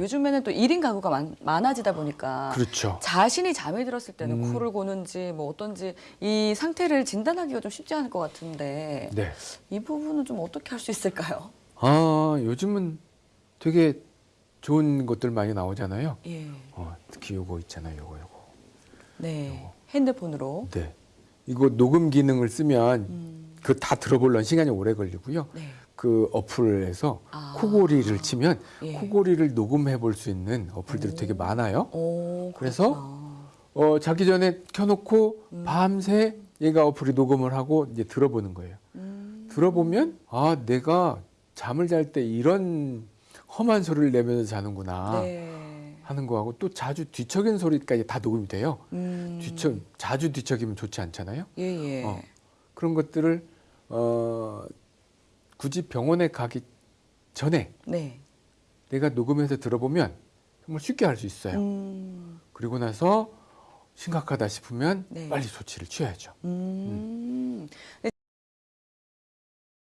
요즘에는 또 1인 가구가 많, 많아지다 보니까 그렇죠. 자신이 잠이 들었을 때는 음. 코를 고는지 뭐 어떤지 이 상태를 진단하기가 좀 쉽지 않을 것 같은데 네. 이 부분은 좀 어떻게 할 수 있을까요? 아, 요즘은 되게 좋은 것들 많이 나오잖아요. 예. 어, 특히 요거 있잖아요. 요거 요거. 네. 핸드폰으로. 네. 이거 녹음 기능을 쓰면 음. 그다 들어보려면 시간이 오래 걸리고요. 네. 그 어플에서 아. 코골이를 치면 예. 코골이를 녹음해 볼 수 있는 어플들이 오. 되게 많아요. 오, 그래서. 어, 자기 전에 켜놓고 음. 밤새 얘가 어플이 녹음을 하고 이제 들어보는 거예요. 음. 들어보면 아 내가 잠을 잘 때 이런 험한 소리를 내면서 자는구나 네. 하는 거하고 또 자주 뒤척이는 소리까지 다 녹음이 돼요. 음. 뒤척 자주 뒤척이면 좋지 않잖아요. 예, 예. 어, 그런 것들을 어, 굳이 병원에 가기 전에 네. 내가 녹음해서 들어보면 정말 쉽게 할수 있어요. 음. 그리고 나서 심각하다 싶으면 네. 빨리 조치를 취해야죠. 음. 근데